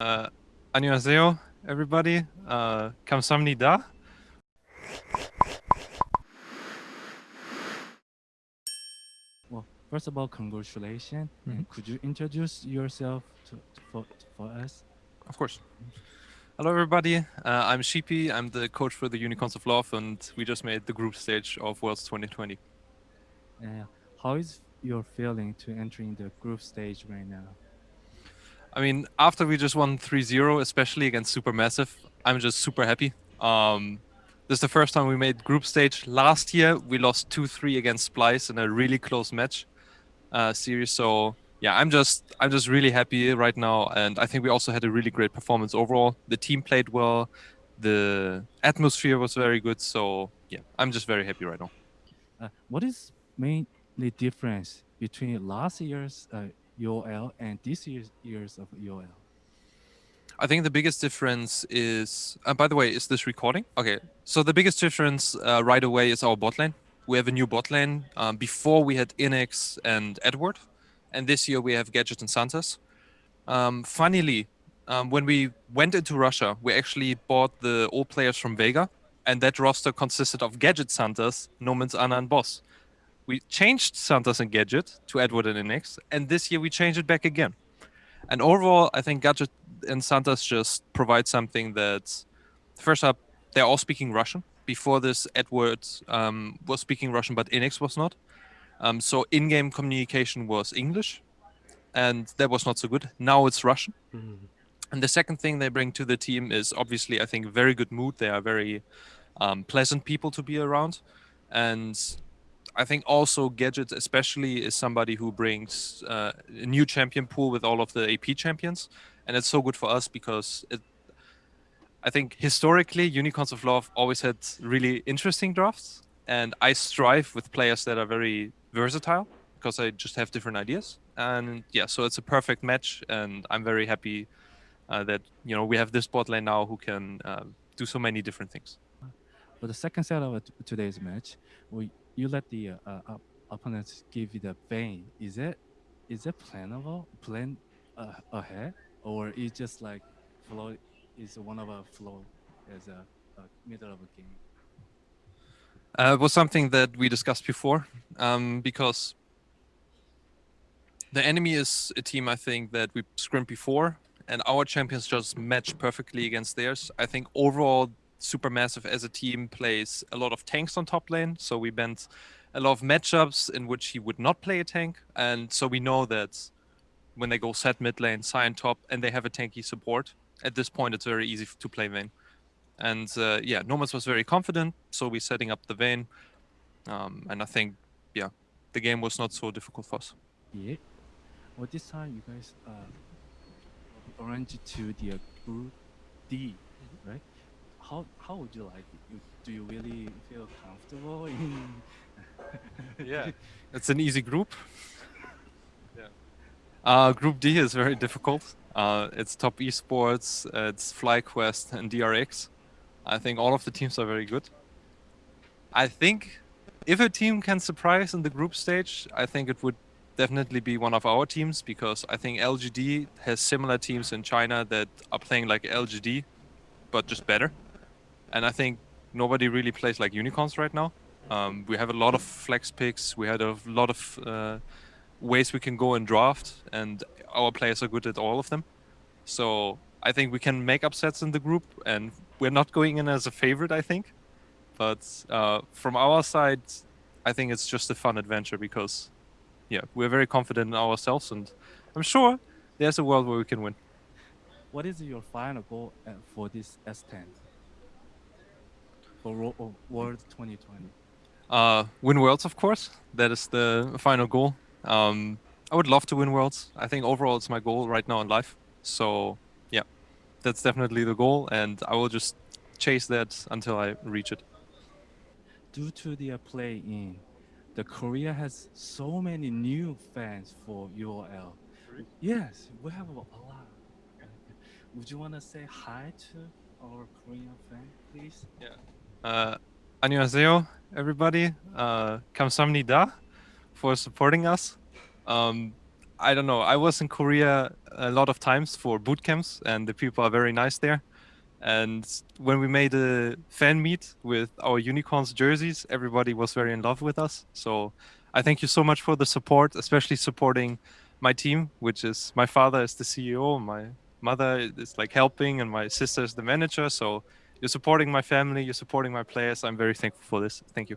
Uh, 안녕하세요, everybody. Uh, 감사합니다. Well, first of all, congratulations. Mhm. And could you introduce yourself to, to- for, for us? Of course. Hello, everybody. Uh, I'm Sheepy. I'm the coach for the Unicorns of Love, and we just made the group stage of Worlds 2020. Uh, how is your feeling to entering the group stage right now? I mean, after we just won 3-0, especially against Supermassive, I'm just super happy. Um, this is the first time we made group stage. Last year, we lost 2-3 against Splyce in a really close match uh, series. So yeah, I'm just I'm just really happy right now, and I think we also had a really great performance overall. The team played well, the atmosphere was very good. So yeah, I'm just very happy right now. Uh, what is mainly difference between last year's uh, UOL and this year's years of UOL? I think the biggest difference is, uh, by the way, is this recording? Okay, so the biggest difference uh, right away is our bot lane. We have a new bot lane. Um, before we had Inex and Edward, and this year we have Gadget and Santas. Um, funnily, um, when we went into Russia, we actually bought the old players from Vega, and that roster consisted of Gadget Santas, Nomanz, Anna, and Boss. We changed Santas and Gadget to Edward and Inex, and this year we changed it back again. And overall, I think Gadget and Santas just provide something that, first up, they're all speaking Russian. Before this, Edward um, was speaking Russian, but Inex was not. Um, so in-game communication was English, and that was not so good. Now it's Russian. And the second thing they bring to the team is obviously, I think, very good mood. They are very um, pleasant people to be around, and I think also Gadget, especially, is somebody who brings uh, a new champion pool with all of the AP champions, and it's so good for us because it. I think historically, Unicorns of Love always had really interesting drafts, and I strive with players that are very versatile because I just have different ideas. And yeah, so it's a perfect match, and I'm very happy uh, that you know we have this bot lane now who can uh, do so many different things. For the second set of today's match, we, you let the uh, uh, op- opponents give you the Vayne. Is it is it planable? plan uh, ahead, or is just like flow is one of a flow as a, a middle of a game? Uh, it was something that we discussed before um, because the enemy is a team I think that we scrimmed before, and our champions just match perfectly against theirs. I think overall, Supermassive as a team plays a lot of tanks on top lane, so we bent a lot of matchups in which he would not play a tank, and so we know that when they go Sett mid lane, Sion top, and they have a tanky support, at this point it's very easy to play Vayne. And uh, yeah, Nomanz was very confident, so we're setting up the Vayne. Um, and I think, yeah, the game was not so difficult for us. Yeah. Well, this time you guys uh, arranged to the uh, group D, right? How how would you like it? You, do you really feel comfortable in? Yeah. It's an easy group. Yeah. Uh, group D is very difficult. Uh, it's top esports, it's FlyQuest and DRX. I think all of the teams are very good. I think if a team can surprise in the group stage, I think it would definitely be one of our teams because I think LGD has similar teams in China that are playing like LGD, but just better. And I think nobody really plays like unicorns right now. Um, we have a lot of flex picks. We had a lot of uh, ways we can go and draft, and our players are good at all of them. So I think we can make upsets in the group, and we're not going in as a favorite, I think. But uh, from our side, I think it's just a fun adventure because, yeah, we're very confident in ourselves, and I'm sure there's a world where we can win. What is your final goal uh, for this S10 for Ro- World 2020? Uh, win worlds, of course. That is the final goal. Um, I would love to win worlds. I think overall it's my goal right now in life. So yeah, that's definitely the goal, and I will just chase that until I reach it. Due to their play in, the Korea has so many new fans for UOL. Yes, we have a, a lot. Would you want to say hi to our Korean fan, please? Uh, 안녕하세요, everybody. Uh, 감사합니다 for supporting us. Um, I don't know. I was in Korea a lot of times for boot camps, and the people are very nice there. And when we made a fan meet with our unicorns jerseys, everybody was very in love with us. So I thank you so much for the support, especially supporting my team, which is my father is the CEO, my mother is like helping, and my sister is the manager. So you're supporting my family, you're supporting my players. I'm very thankful for this. Thank you.